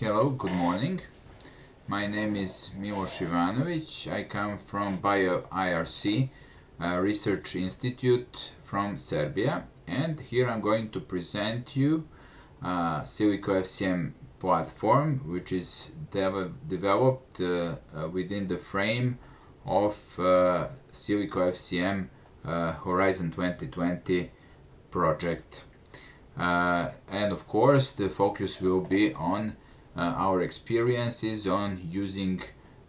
Hello, good morning. My name is Miloš Ivanovic. I come from BioIRC uh, Research Institute from Serbia and here I'm going to present you uh, Silico FCM platform which is dev developed uh, uh, within the frame of uh, Silico FCM uh, Horizon 2020 project. Uh, and of course the focus will be on our experiences on using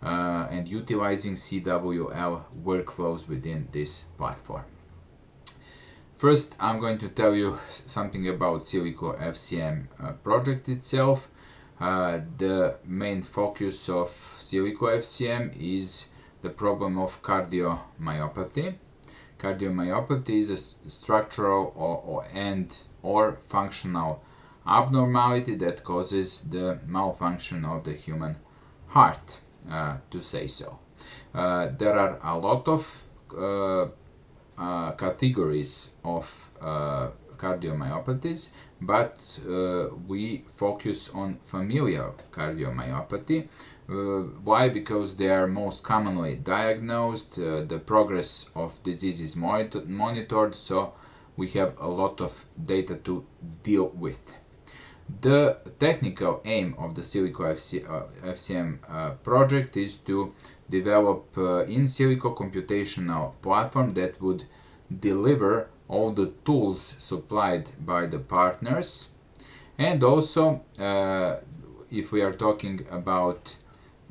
uh, and utilizing CWL workflows within this platform. First, I'm going to tell you something about Silico FCM uh, project itself. Uh, the main focus of Silico FCM is the problem of cardiomyopathy. Cardiomyopathy is a structural or, or and or functional abnormality that causes the malfunction of the human heart, uh, to say so. Uh, there are a lot of uh, uh categories of uh, cardiomyopathies, but uh, we focus on familial cardiomyopathy. why? Because they are most commonly diagnosed, the progress of disease is monitored, so we have a lot of data to deal with. The technical aim of the Silico FC, uh, FCM uh, project is to develop uh, in silico computational platform that would deliver all the tools supplied by the partners and also uh, if we are talking about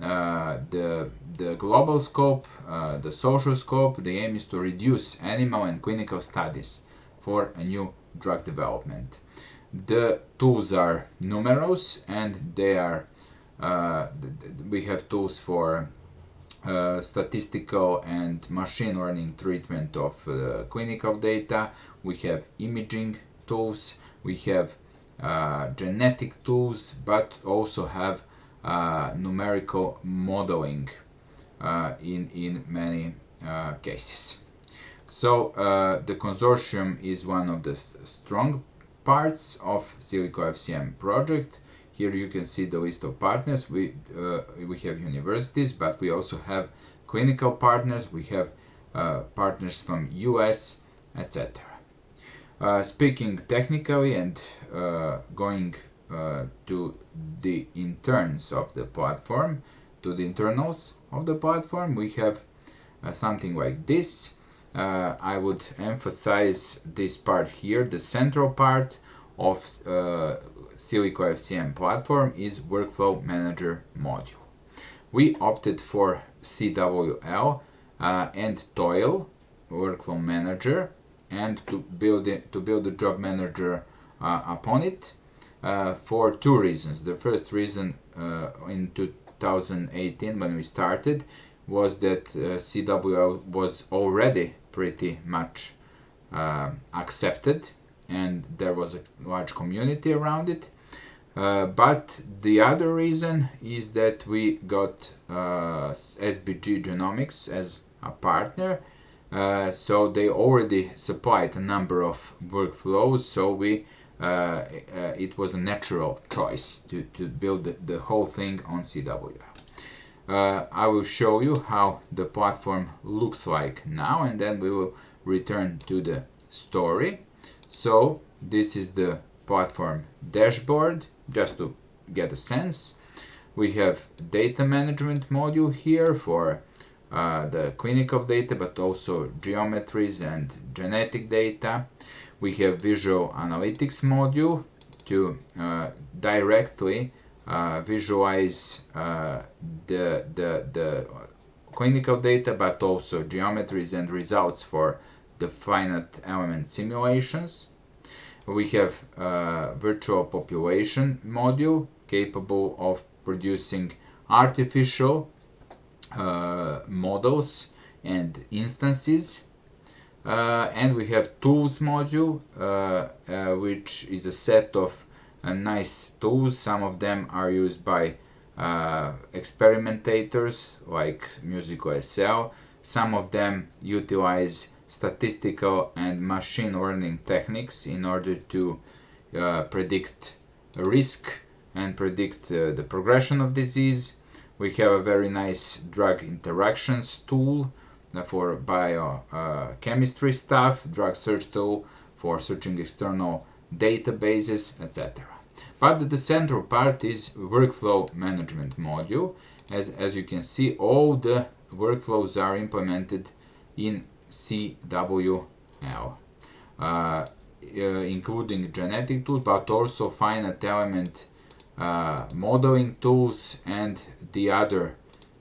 uh, the, the global scope, uh, the social scope, the aim is to reduce animal and clinical studies for a new drug development. The tools are numerous and they are uh, we have tools for uh, statistical and machine learning treatment of uh, clinical data. We have imaging tools, we have uh, genetic tools, but also have uh, numerical modeling uh, in, in many cases. So the consortium is one of the strong parts of Silico FCM project. Here you can see the list of partners. We, uh, we have universities, but we also have clinical partners. We have uh, partners from US, etc. Uh, speaking technically and uh, going uh, to the interns of the platform, to the internals of the platform, we have uh, something like this uh, I would emphasize this part here. The central part of uh, Silico FCM platform is Workflow Manager module. We opted for CWL uh, and TOIL Workflow Manager and to build it, to build the job manager uh, upon it uh, for two reasons. The first reason uh, in 2018 when we started was that uh, CWL was already pretty much uh, accepted and there was a large community around it. Uh, but the other reason is that we got uh, SBG Genomics as a partner. Uh, so they already supplied a number of workflows. So we uh, it was a natural choice to, to build the, the whole thing on CWL uh, I will show you how the platform looks like now and then we will return to the story. So this is the platform dashboard just to get a sense. We have data management module here for uh, the clinical data but also geometries and genetic data. We have visual analytics module to uh, directly uh, visualize uh, the, the, the clinical data but also geometries and results for the finite element simulations. We have a virtual population module capable of producing artificial uh, models and instances uh, and we have tools module uh, uh which is a set of nice tools. Some of them are used by uh, experimentators like MusicalSL. Some of them utilize statistical and machine learning techniques in order to uh, predict risk and predict uh, the progression of disease. We have a very nice drug interactions tool uh, for biochemistry stuff, drug search tool for searching external databases, etc. But the central part is workflow management module. As, as you can see, all the workflows are implemented in CWL, uh, uh, including genetic tools, but also finite element uh, modeling tools and the other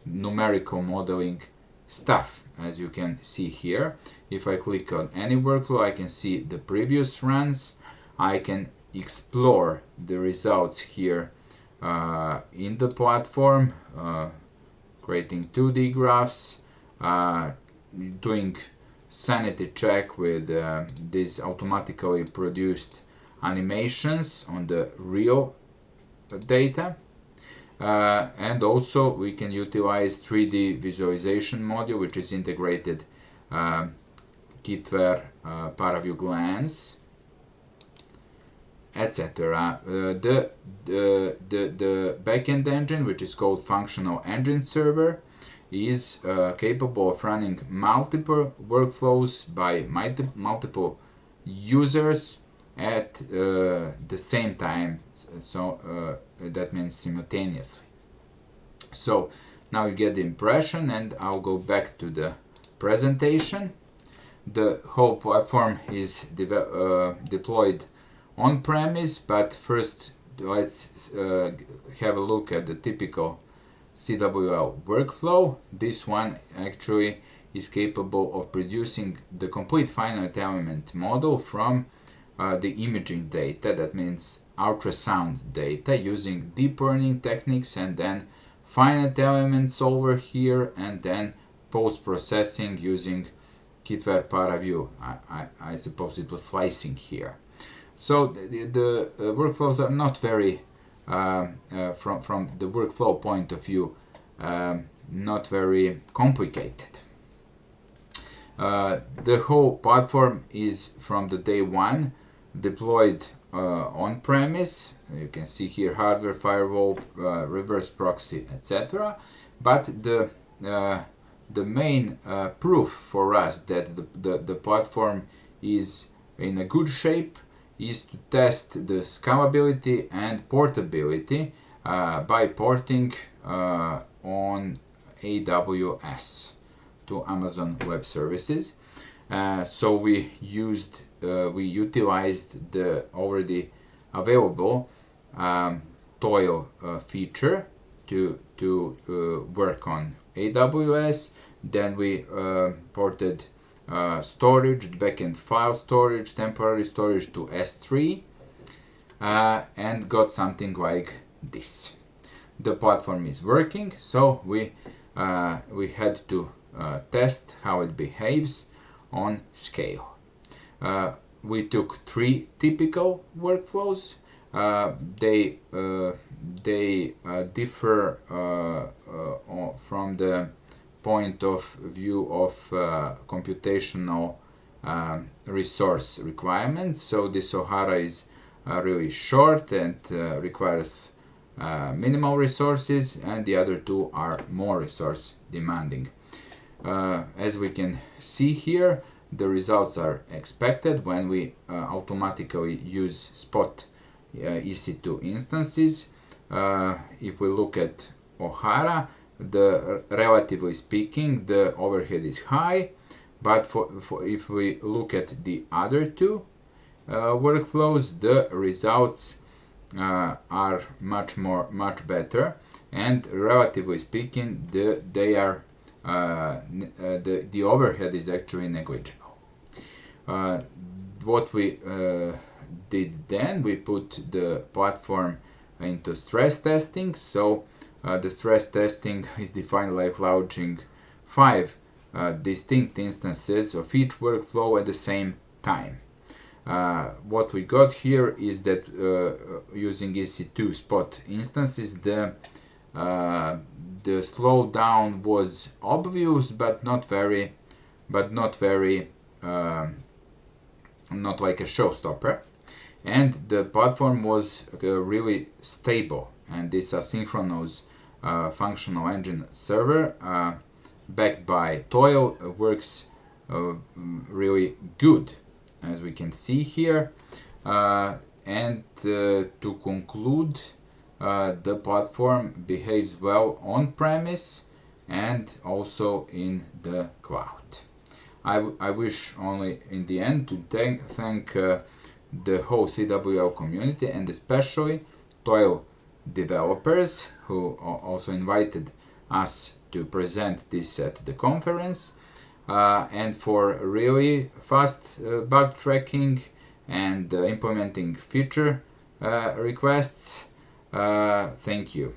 numerical modeling stuff as you can see here if I click on any workflow I can see the previous runs I can explore the results here uh, in the platform uh, creating 2D graphs uh, doing sanity check with uh, these automatically produced animations on the real data. Uh, and also we can utilize 3D visualization module which is integrated uh, Kitware uh, ParaView Glance etc. Uh, the, the, the, the backend engine which is called functional engine server is uh, capable of running multiple workflows by multi multiple users at uh, the same time. So uh, that means simultaneously. So now you get the impression and I'll go back to the presentation. The whole platform is de uh, deployed on premise but first let's uh, have a look at the typical CWL workflow this one actually is capable of producing the complete finite element model from uh, the imaging data, that means ultrasound data, using deep learning techniques and then finite elements over here and then post-processing using Kitware ParaView. I, I, I, suppose it was slicing here. So the, the uh, workflows are not very, uh, uh, from, from the workflow point of view, um, not very complicated. Uh, the whole platform is from the day one deployed uh, on premise. You can see here hardware, firewall, reverse proxy, etc. But the the main uh, proof for us that the, the, the platform is in a good shape is to test the scalability and portability uh, by porting uh, on AWS to Amazon Web Services. Uh, so we used, uh, we utilized the already available um, Toil uh, feature to to uh, work on AWS. Then we ported uh, storage, backend file storage, temporary storage to S3, and got something like this. The platform is working, so we we had to test how it behaves on scale. Uh, we took three typical workflows. Uh, they uh, they uh, differ uh, uh, from the point of view of computational resource requirements. So the Sohara is really short and requires minimal resources and the other two are more resource demanding. Uh, as we can see here, the results are expected when we uh, automatically use spot uh, EC2 instances. Uh, if we look at O'Hara, the relatively speaking, the overhead is high, but for, for if we look at the other two uh, workflows, the results uh, are much more, much better, and relatively speaking, the, they are uh, uh, the, the overhead is actually negligible. Uh, what we did then, we put the platform into stress testing. So the stress testing is defined like launching five uh, distinct instances of each workflow at the same time. Uh, what we got here is that uh, using EC2 spot instances, the the slowdown was obvious but not very but not very uh, not like a showstopper and the platform was uh, really stable and this asynchronous uh, functional engine server uh, backed by Toil works uh, really good as we can see here uh, and uh, to conclude the platform behaves well on premise and also in the cloud. I, I wish only in the end to thank, thank uh, the whole CWL community and especially Toil developers who also invited us to present this at the conference uh, and for really fast uh, bug tracking and uh, implementing feature uh, requests. Thank you.